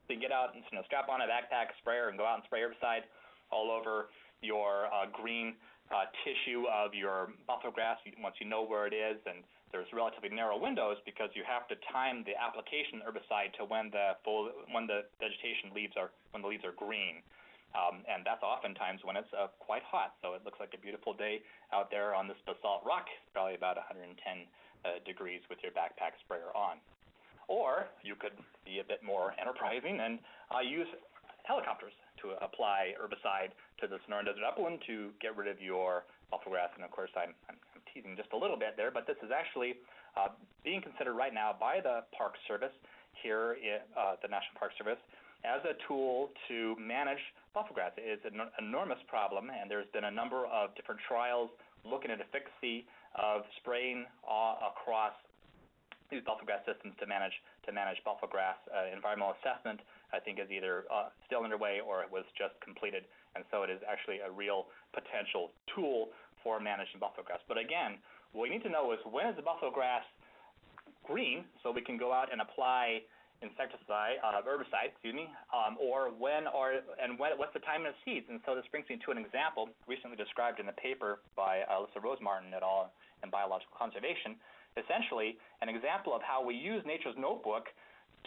to get out and you know, strap on a backpack sprayer and go out and spray herbicide all over your uh, green uh, tissue of your buffalo grass once you know where it is and there's relatively narrow windows because you have to time the application herbicide to when the full when the vegetation leaves are when the leaves are green. Um, and that's oftentimes when it's uh, quite hot. So it looks like a beautiful day out there on this basalt rock, probably about 110 uh, degrees with your backpack sprayer on. Or you could be a bit more enterprising and uh, use helicopters to apply herbicide to the Sonoran Desert upland to get rid of your buffalo grass. And of course, I'm, I'm teasing just a little bit there, but this is actually uh, being considered right now by the Park Service here, at uh, the National Park Service, as a tool to manage buffalo grass. It is an enormous problem, and there's been a number of different trials looking at efficacy of spraying uh, across these buffalo grass systems to manage to manage buffalo grass. Uh, environmental assessment, I think, is either uh, still underway or it was just completed, and so it is actually a real potential tool for managing buffalo grass. But again, what we need to know is when is the buffalo grass green, so we can go out and apply insecticide, uh, herbicide, excuse me, um, or when are and when, what's the timing of seeds? And so this brings me to an example recently described in the paper by Alyssa Rosemartin et al. in Biological Conservation essentially an example of how we use Nature's Notebook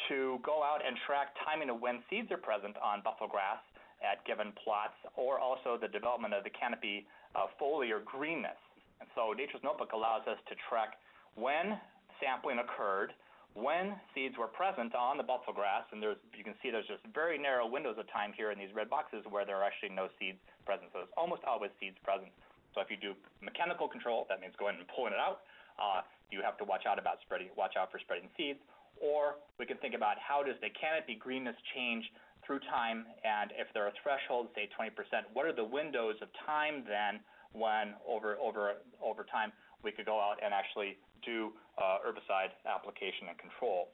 to go out and track timing of when seeds are present on buffalo grass at given plots, or also the development of the canopy uh, foliar greenness. And so Nature's Notebook allows us to track when sampling occurred, when seeds were present on the buffalo grass, and there's, you can see there's just very narrow windows of time here in these red boxes where there are actually no seeds present. So there's almost always seeds present. So if you do mechanical control, that means going and pulling it out. Uh, you have to watch out about spreading, watch out for spreading seeds. Or we can think about how does the canopy greenness change through time, and if there are thresholds, say 20%, what are the windows of time then when over over over time we could go out and actually do uh, herbicide application and control.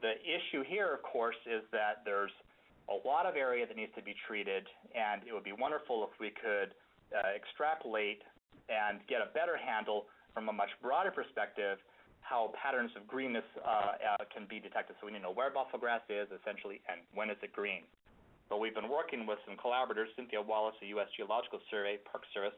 The issue here, of course, is that there's a lot of area that needs to be treated, and it would be wonderful if we could uh, extrapolate and get a better handle from a much broader perspective, how patterns of greenness uh, uh, can be detected. So we need to know where buffalo grass is, essentially, and when is it green. So we've been working with some collaborators, Cynthia Wallace, the U.S. Geological Survey, Park Service,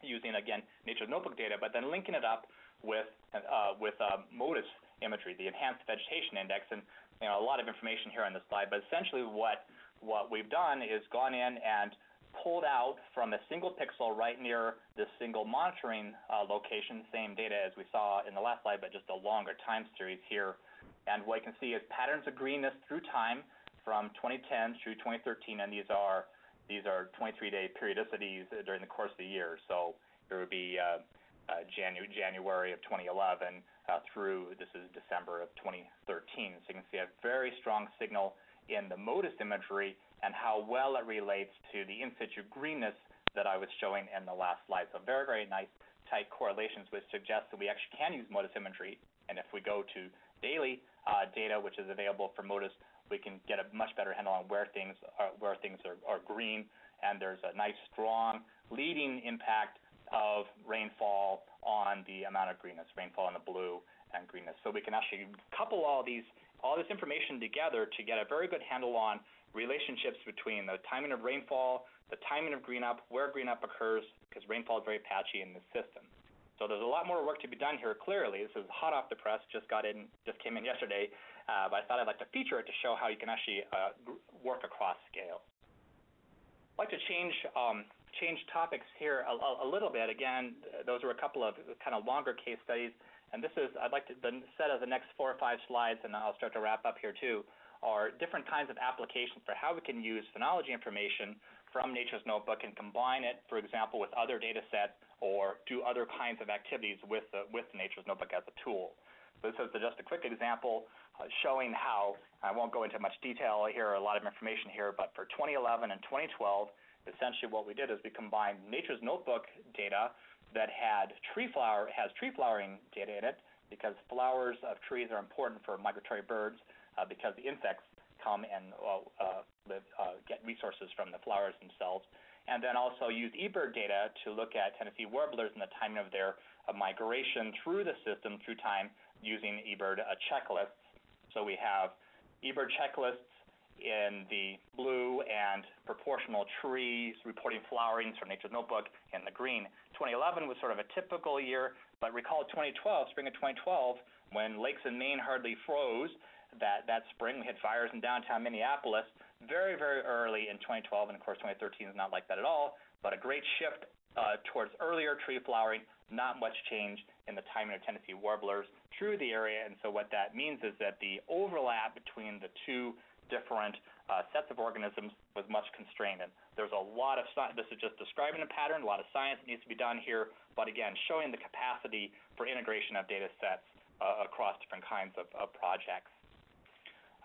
using, again, Nature's Notebook data, but then linking it up with, uh, with uh, MODIS imagery, the Enhanced Vegetation Index, and you know, a lot of information here on this slide, but essentially what, what we've done is gone in and pulled out from a single pixel right near this single monitoring uh, location, same data as we saw in the last slide, but just a longer time series here. And what you can see is patterns of greenness through time from 2010 through 2013, and these are these are 23-day periodicities during the course of the year. So it would be uh, uh, Janu January of 2011 uh, through this is December of 2013. So you can see a very strong signal in the MODIS imagery and how well it relates to the in situ greenness that I was showing in the last slide. So very, very nice tight correlations which suggests that we actually can use MODIS imagery. And if we go to daily uh, data, which is available for MODIS, we can get a much better handle on where things are, where things are, are green. And there's a nice, strong leading impact of rainfall on the amount of greenness, rainfall in the blue and greenness. So we can actually couple all these all this information together to get a very good handle on relationships between the timing of rainfall, the timing of green up, where green up occurs, because rainfall is very patchy in this system. So there's a lot more work to be done here. Clearly, this is hot off the press. Just got in, just came in yesterday, uh, but I thought I'd like to feature it to show how you can actually uh, work across scale. I'd like to change um, change topics here a, a, little bit. Again, those are a couple of kind of longer case studies, and this is I'd like to the set of the next four or five slides, and I'll start to wrap up here too are different kinds of applications for how we can use phenology information from Nature's Notebook and combine it, for example, with other data sets or do other kinds of activities with, the, with Nature's Notebook as a tool. So this is just a quick example uh, showing how, I won't go into much detail here, a lot of information here, but for 2011 and 2012, essentially what we did is we combined Nature's Notebook data that had tree flower, has tree flowering data in it, because flowers of trees are important for migratory birds, because the insects come and uh, uh, live, uh, get resources from the flowers themselves. And then also use eBird data to look at Tennessee warblers and the timing of their uh, migration through the system through time using eBird uh, checklists. So we have eBird checklists in the blue and proportional trees reporting flowerings from Nature's Notebook in the green. 2011 was sort of a typical year, but recall 2012, spring of 2012, when lakes in Maine hardly froze, that, that spring. We had fires in downtown Minneapolis very, very early in 2012, and of course 2013 is not like that at all, but a great shift uh, towards earlier tree flowering, not much change in the timing of Tennessee warblers through the area. And so what that means is that the overlap between the two different uh, sets of organisms was much constrained. And there's a lot of science. This is just describing a pattern. A lot of science needs to be done here, but again, showing the capacity for integration of data sets uh, across different kinds of, of projects.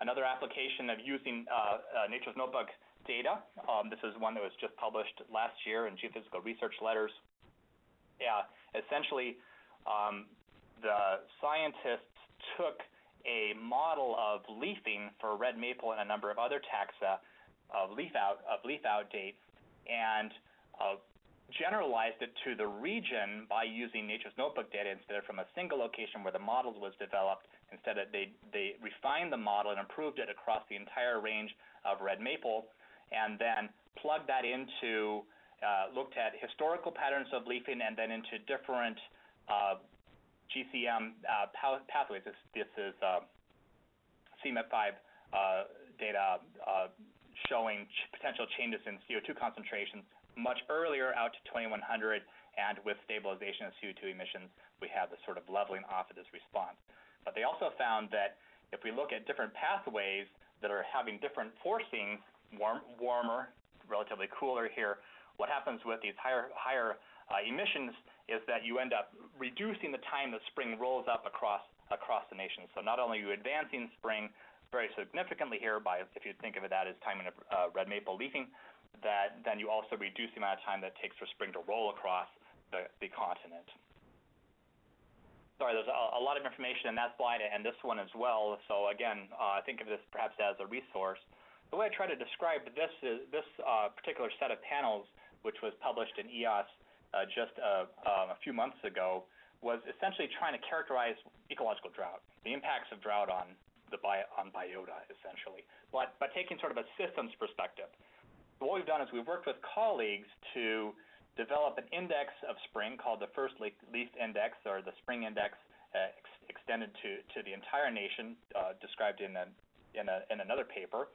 Another application of using uh, uh, Nature's Notebook data, um, this is one that was just published last year in Geophysical Research Letters. Yeah, essentially, um, the scientists took a model of leafing for red maple and a number of other taxa of leaf out of leaf out dates and uh, generalized it to the region by using Nature's Notebook data instead of from a single location where the model was developed. Instead, they they refined the model and improved it across the entire range of red maple, and then plugged that into uh, looked at historical patterns of leafing and then into different uh, GCM uh, pathways. This, this is uh, CMIP5 uh, data uh, showing potential changes in CO2 concentrations much earlier out to 2100, and with stabilization of CO2 emissions, we have the sort of leveling off of this response. But they also found that if we look at different pathways that are having different forcings, warm, warmer, relatively cooler here, what happens with these higher, higher uh, emissions is that you end up reducing the time that spring rolls up across across the nation. So not only are you advancing spring very significantly here by, if you think of it that as timing of uh, red maple leafing, that then you also reduce the amount of time that it takes for spring to roll across the, the continent. Sorry, there's a, a, lot of information in that slide and this one as well. So again, uh, think of this perhaps as a resource. The way I try to describe this is this uh, particular set of panels, which was published in EOS uh, just a, uh, um, a few months ago, was essentially trying to characterize ecological drought, the impacts of drought on the on biota, essentially, but but taking sort of a systems perspective what we've done is we've worked with colleagues to develop an index of spring called the first leaf index or the spring index uh, ex extended to, to the entire nation uh, described in, a, in, a, in another paper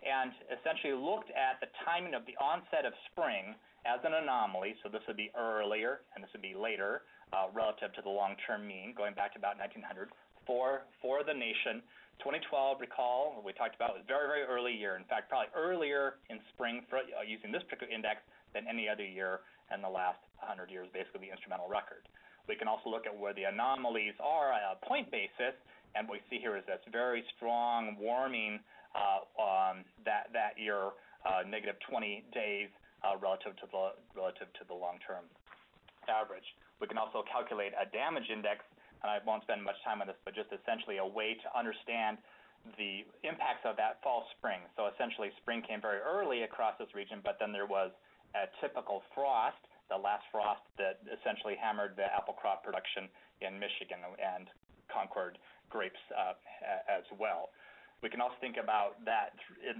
and essentially looked at the timing of the onset of spring as an anomaly. So this would be earlier and this would be later uh, relative to the long-term mean going back to about 1900 for, for the nation 2012, recall, we talked about was very, very early year. In fact, probably earlier in spring for, uh, using this particular index than any other year in the last 100 years, basically the instrumental record. We can also look at where the anomalies are on a point basis, and what we see here is this very strong warming uh, um, that, that year, uh, negative 20 days uh, relative to the, relative to the long-term average. We can also calculate a damage index and I won't spend much time on this, but just essentially a way to understand the impacts of that fall spring. So essentially, spring came very early across this region, but then there was a typical frost, the last frost that essentially hammered the apple crop production in Michigan and Concord grapes uh, as well. We can also think about that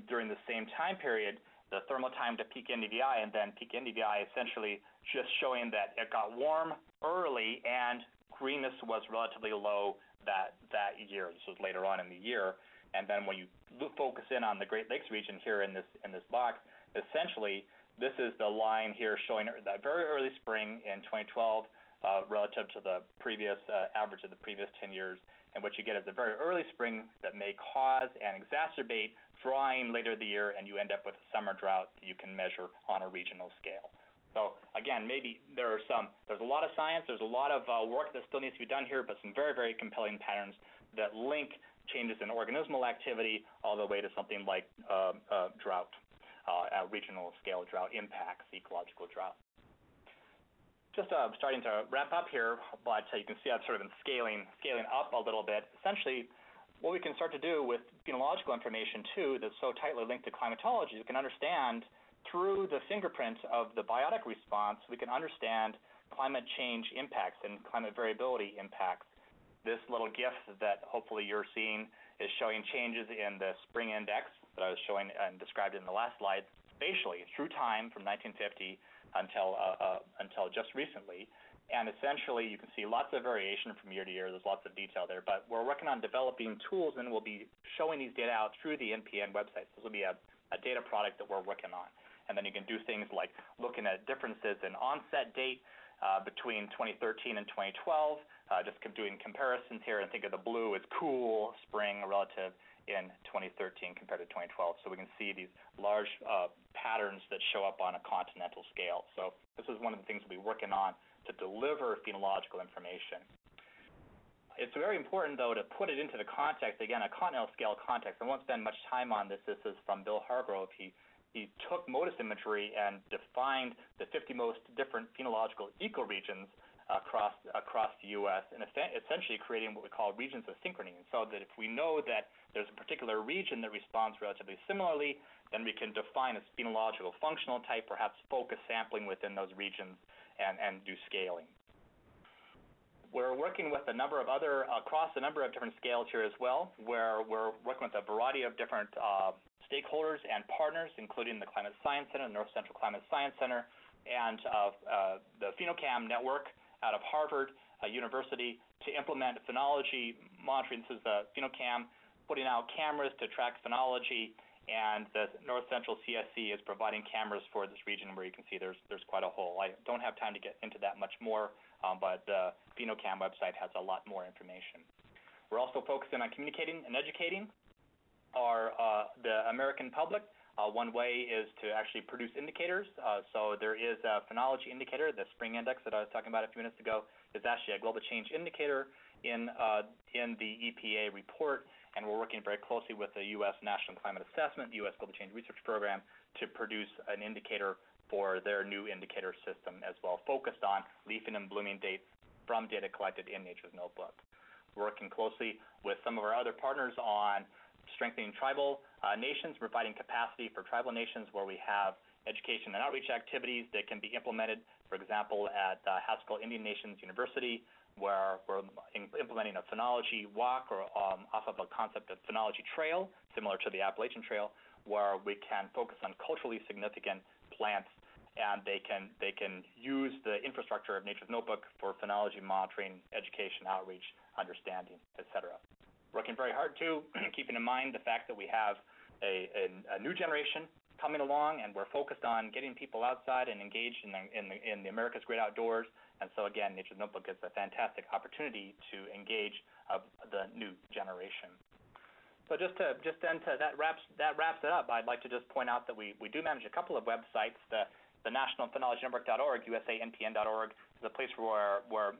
during the same time period, the thermal time to peak NDVI, and then peak NDVI essentially just showing that it got warm early and greenness was relatively low that that year. This was later on in the year. And then when you focus in on the Great Lakes region here in this in this box, essentially this is the line here showing that very early spring in 2012 uh, relative to the previous uh, average of the previous 10 years. And what you get is a very early spring that may cause and exacerbate drying later in the year, and you end up with a summer drought that you can measure on a regional scale. So again, maybe there are some, there's a lot of science, there's a lot of uh, work that still needs to be done here, but some very, very compelling patterns that link changes in organismal activity all the way to something like uh, uh, drought, regional scale drought impacts, ecological drought. Just uh, starting to wrap up here, but you can see I've sort of been scaling, scaling up a little bit. Essentially, what we can start to do with phenological information too that's so tightly linked to climatology, we can understand through the fingerprint of the biotic response, we can understand climate change impacts and climate variability impacts. This little GIF that hopefully you're seeing is showing changes in the spring index that I was showing and described in the last slide spatially through time from 1950 until uh, uh, until just recently. And essentially, you can see lots of variation from year to year. There's lots of detail there, but we're working on developing tools, and we'll be showing these data out through the NPN website. This will be a, a data product that we're working on. And then you can do things like looking at differences in onset date uh, between 2013 and 2012, uh, just doing comparisons here and think of the blue as cool spring relative in 2013 compared to 2012. So we can see these large uh, patterns that show up on a continental scale. So this is one of the things we'll be working on to deliver phenological information. It's very important, though, to put it into the context, again, a continental scale context. I won't spend much time on this. This is from Bill Hargrove. He he took MODIS imagery and defined the 50 most different phenological ecoregions across across the U.S. and essentially creating what we call regions of synchrony. And so that if we know that there's a particular region that responds relatively similarly, then we can define a phenological functional type, perhaps focus sampling within those regions and, and do scaling. We're working with a number of other, across a number of different scales here as well, where we're working with a variety of different uh, stakeholders and partners, including the Climate Science Center, the North Central Climate Science Center, and uh, uh, the PhenoCam network out of Harvard University to implement phenology monitoring. This is the PhenoCam putting out cameras to track phenology, and the North Central CSC is providing cameras for this region where you can see there's there's quite a hole. I don't have time to get into that much more, um, but the PhenoCam website has a lot more information. We're also focusing on communicating and educating our uh, the American public uh, one way is to actually produce indicators. Uh, so there is a phenology indicator, the spring index that I was talking about a few minutes ago, is actually a global change indicator in uh, in the EPA report, and we're working very closely with the U.S. National Climate Assessment, U.S. Global Change Research Program, to produce an indicator for their new indicator system as well, focused on leafing and blooming dates from data collected in Nature's Notebook. Working closely with some of our other partners on strengthening tribal uh, nations, providing capacity for tribal nations where we have education and outreach activities that can be implemented, for example, at uh, Haskell Indian Nations University, where we're implementing a phenology walk or um, off of a concept of phenology trail, similar to the Appalachian Trail, where we can focus on culturally significant plants and they can they can use the infrastructure of Nature's Notebook for phenology monitoring, education, outreach, understanding, etc. working very hard too, keeping in mind the fact that we have a, new generation coming along, and we're focused on getting people outside and engaged in the, in the, in the America's Great Outdoors. And so again, Nature's Notebook is a fantastic opportunity to engage uh, the new generation. So just to just then to that wraps that wraps it up. I'd like to just point out that we, we do manage a couple of websites. The the National Phenology Network.org, USANPN.org, is a place where where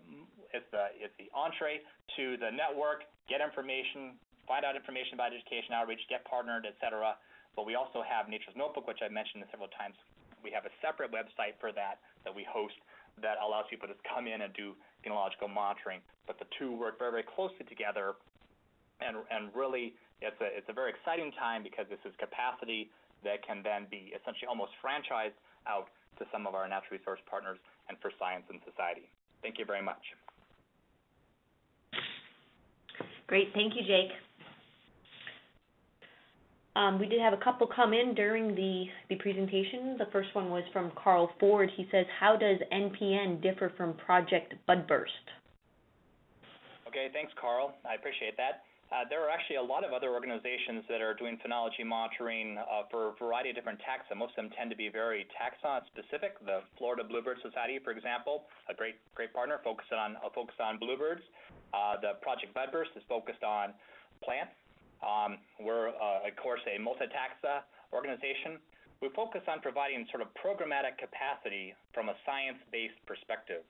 it's the it's the entree to the network, get information, find out information about education outreach, get partnered, et cetera. But we also have Nature's Notebook, which I've mentioned several times. We have a separate website for that that we host that allows people to come in and do phenological monitoring. But the two work very, very closely together, and and really it's a it's a very exciting time because this is capacity that can then be essentially almost franchised out to some of our natural resource partners and for science and society. Thank you very much. Great. Thank you, Jake. Um, we did have a couple come in during the, the presentation. The first one was from Carl Ford. He says, how does NPN differ from Project Budburst? Okay, thanks, Carl. I appreciate that. Uh, there are actually a lot of other organizations that are doing phenology monitoring uh, for a variety of different taxa. Most of them tend to be very taxon specific. The Florida Bluebird Society, for example, a great great partner focused on uh, focused on bluebirds. Uh, the Project Budburst is focused on plants. Um, we're uh, of course a multi-taxa organization. We focus on providing sort of programmatic capacity from a science-based perspective.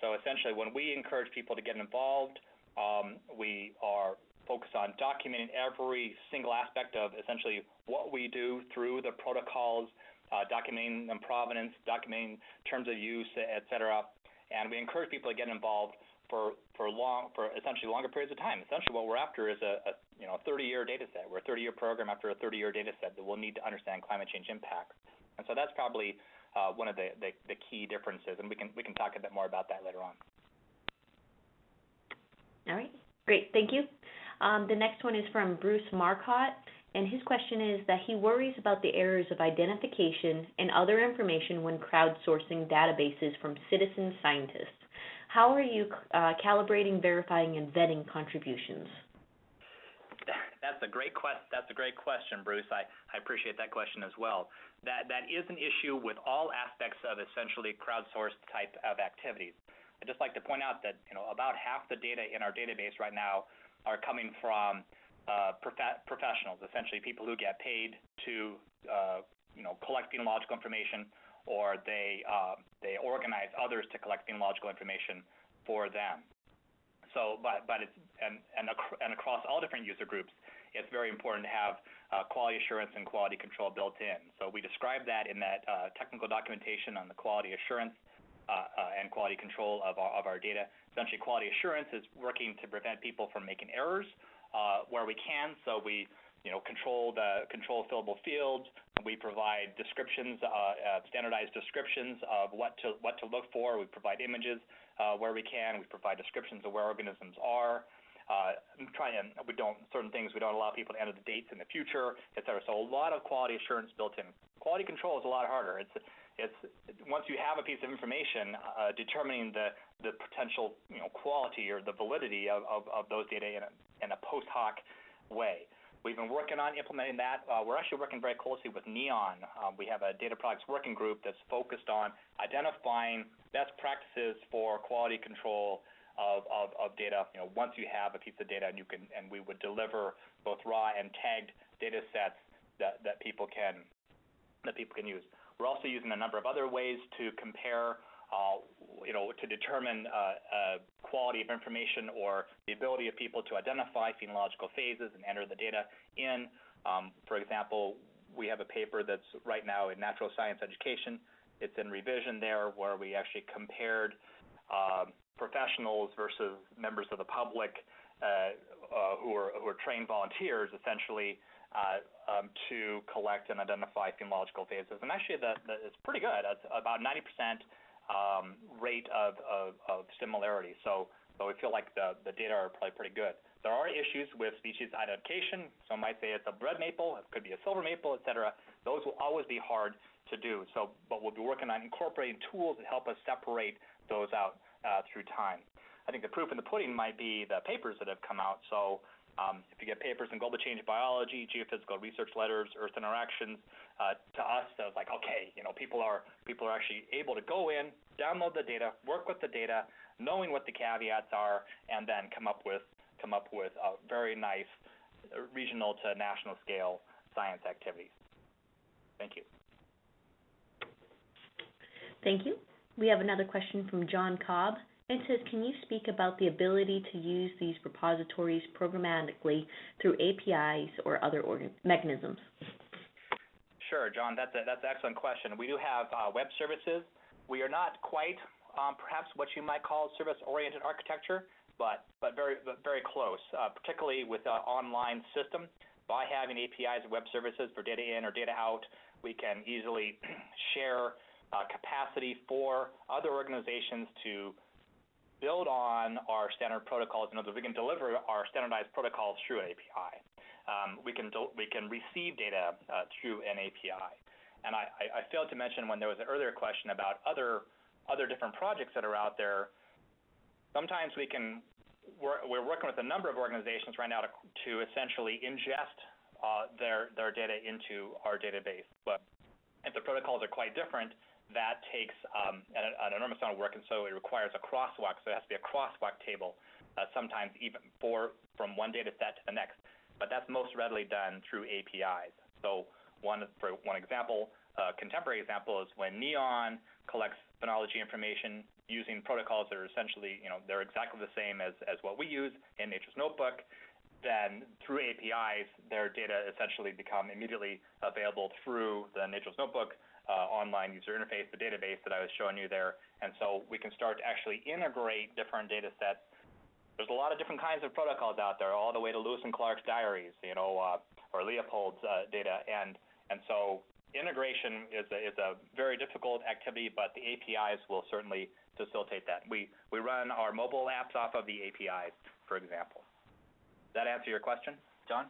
So essentially, when we encourage people to get involved, um, we are focused on documenting every single aspect of essentially what we do through the protocols, uh, documenting provenance, documenting terms of use, et cetera. And we encourage people to get involved for, for long, for essentially longer periods of time. Essentially what we're after is a, a you know, a 30-year data set. We're a 30-year program after a 30-year data set that we'll need to understand climate change impacts. And so that's probably uh, one of the, the, the key differences, and we can, we can talk a bit more about that later on. All right, great, thank you. Um, the next one is from Bruce Marcotte, and his question is that he worries about the errors of identification and other information when crowdsourcing databases from citizen scientists. How are you uh, calibrating, verifying, and vetting contributions? That's a great quest. That's a great question, Bruce. I, I appreciate that question as well. That that is an issue with all aspects of essentially crowdsourced type of activities. I'd just like to point out that you know about half the data in our database right now are coming from uh, prof- professionals, essentially people who get paid to uh, you know collect phenological information, or they uh, they organize others to collect phenological information for them. So, but but it's and and, and across all different user groups, it's very important to have uh, quality assurance and quality control built in. So we describe that in that uh, technical documentation on the quality assurance uh, uh, and quality control of our, of our data. Essentially, quality assurance is working to prevent people from making errors uh, where we can. So we, you know, control the control fillable fields. We provide descriptions, uh, uh, standardized descriptions of what to what to look for. We provide images uh, where we can. We provide descriptions of where organisms are. Uh, try and we don't certain things we don't allow people to enter the dates in the future, et cetera. So a lot of quality assurance built in. Quality control is a lot harder. It's it's once you have a piece of information, uh, determining the the potential you know quality or the validity of, of, of those data in a, in a post hoc way. We've been working on implementing that. Uh, we're actually working very closely with NEON. Uh, we have a data products working group that's focused on identifying best practices for quality control of, of, of data. You know, once you have a piece of data, and you can, and we would deliver both raw and tagged data sets that, that people can that people can use. We're also using a number of other ways to compare, uh, you know, to determine uh, uh, quality of information or the ability of people to identify phenological phases and enter the data in. Um, for example, we have a paper that's right now in natural science education. It's in revision there where we actually compared uh, professionals versus members of the public uh, uh, who are who are trained volunteers essentially uh, um, to collect and identify phenological phases. And actually, the, the, it's pretty good. It's about 90% um, rate of, of, of similarity. So, so we feel like the, the data are probably pretty good. There are issues with species identification. Some might say it's a red maple, it could be a silver maple, et cetera. Those will always be hard to do. So, but we'll be working on incorporating tools that help us separate those out uh, through time. I think the proof in the pudding might be the papers that have come out. So um, if you get papers in global change biology, geophysical research letters, Earth interactions, uh, to us, it was like, okay, you know, people are people are actually able to go in, download the data, work with the data, knowing what the caveats are, and then come up with come up with a very nice regional to national scale science activities. Thank you. Thank you. We have another question from John Cobb. It says, can you speak about the ability to use these repositories programmatically through APIs or other organ- mechanisms? Sure, John. That's a, that's an excellent question. We do have uh, web services. We are not quite um, perhaps what you might call service-oriented architecture, but but very but very close. Uh, particularly with an online system, by having APIs and web services for data in or data out, we can easily share uh, capacity for other organizations to build on our standard protocols. In other words, we can deliver our standardized protocols through an API. Um, we can we can receive data uh, through an API. And I, I, failed to mention when there was an earlier question about other other different projects that are out there. Sometimes we can we're, we're working with a number of organizations right now to, to essentially ingest uh, their their data into our database. But if the protocols are quite different, that takes um, an, an, enormous amount of work, and so it requires a crosswalk. So it has to be a crosswalk table, uh, sometimes even for from one data set to the next. But that's most readily done through APIs. So one for one example, a contemporary example is when NEON collects phenology information using protocols that are essentially, you know, they're exactly the same as, as what we use in Nature's Notebook. Then through APIs, their data essentially become immediately available through the Nature's Notebook uh, online user interface, the database that I was showing you there. And so we can start to actually integrate different data sets. There's a lot of different kinds of protocols out there, all the way to Lewis and Clark's diaries, you know, uh, or Leopold's uh, data. And, and so integration is a, is a very difficult activity, but the APIs will certainly facilitate that. We, we run our mobile apps off of the APIs, for example. Does that answer your question, John?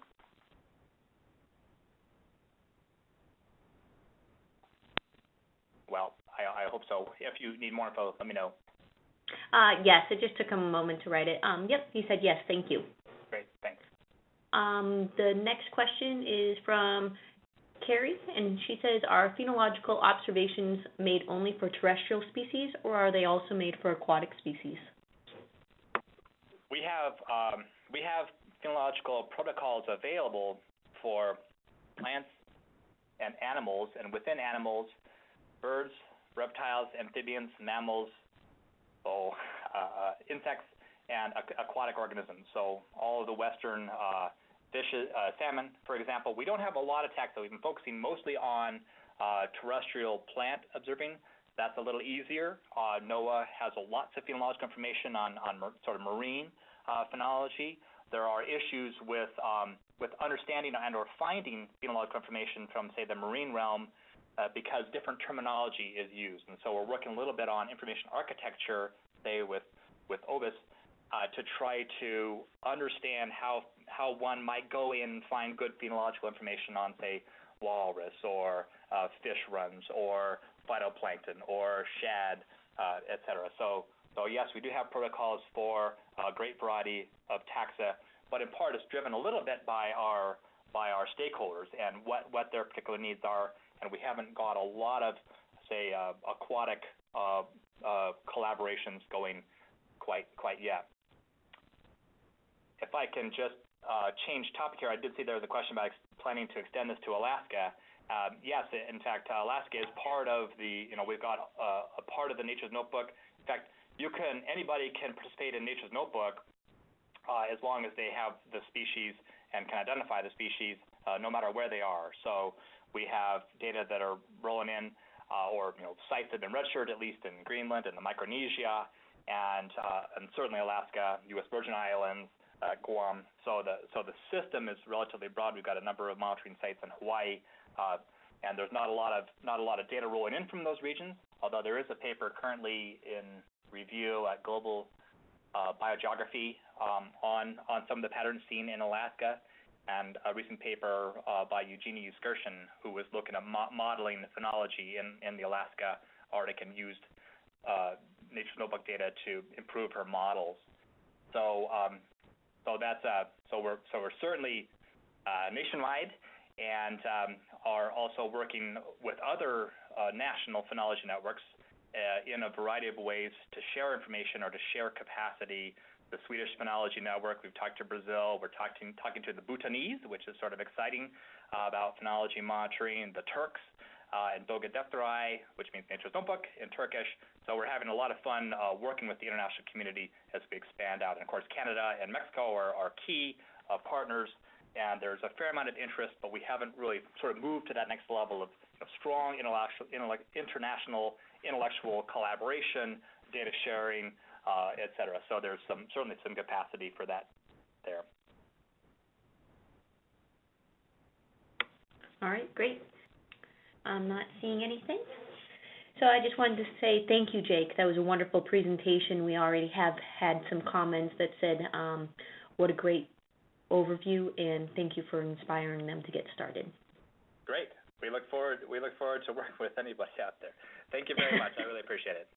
Well. I, I hope so. If you need more info, let me know. Uh, yes, it just took a moment to write it. Um, yep, he said yes. Thank you. Great, thanks. Um, the next question is from Carrie, and she says, "Are phenological observations made only for terrestrial species, or are they also made for aquatic species?" We have um, we have phenological protocols available for plants and animals, and within animals, birds, reptiles, amphibians, mammals, so uh, insects, and aquatic organisms. So all of the western uh, uh, salmon, for example. We don't have a lot of taxa. We've been focusing mostly on uh, terrestrial plant observing that's a little easier. Uh, NOAA has a lots of phenological information on, on mar- sort of marine uh, phenology. There are issues with um, with understanding and or finding phenological information from, say, the marine realm uh, because different terminology is used. And so we're working a little bit on information architecture, say with with OBIS, uh, to try to understand how how one might go in and find good phenological information on, say, walrus or uh, fish runs or phytoplankton or shad, uh, et cetera. So, so yes, we do have protocols for a great variety of taxa, but in part it's driven a little bit by our by our stakeholders and what what their particular needs are, and we haven't got a lot of say uh, aquatic uh, uh, collaborations going quite quite yet. If I can just change topic here, I did see there was a question about planning to extend this to Alaska. Um, yes, in fact, Alaska is part of the, you know, we've got a part of the Nature's Notebook. In fact, you can, anybody can participate in Nature's Notebook as long as they have the species and can identify the species, no matter where they are. We have data that are rolling in, uh, or you know, sites that have been registered at least in Greenland and the Micronesia, and uh, and certainly Alaska, U.S. Virgin Islands, uh, Guam. So the so the system is relatively broad. We've got a number of monitoring sites in Hawaii, uh, and there's not a lot of not a lot of data rolling in from those regions. Although there is a paper currently in review at Global uh, Biogeography um, on on some of the patterns seen in Alaska, and a recent paper uh, by Eugenie Euskirchen, who was looking at mo- modeling the phenology in in the Alaska Arctic and used uh, Nature's Notebook data to improve her models. So um, so that's uh, so we're so we're certainly uh, nationwide and um, are also working with other uh, national phenology networks uh, in a variety of ways to share information or to share capacity. The Swedish Phenology Network, we've talked to Brazil, we're talking, talking to the Bhutanese, which is sort of exciting uh, about phenology monitoring, the Turks, uh, and Doga Defteri, which means Nature's Notebook in Turkish. So we're having a lot of fun uh, working with the international community as we expand out. And of course, Canada and Mexico are, are key uh, partners and there's a fair amount of interest, but we haven't really sort of moved to that next level of, strong intellectual, intellect, international intellectual collaboration, data sharing, et cetera. So there's some certainly some capacity for that there. All right, great. I'm not seeing anything. So I just wanted to say thank you, Jake. That was a wonderful presentation. We already have had some comments that said um, what a great overview, and thank you for inspiring them to get started. Great. We look forward we look forward to working with anybody out there. Thank you very much. I really appreciate it.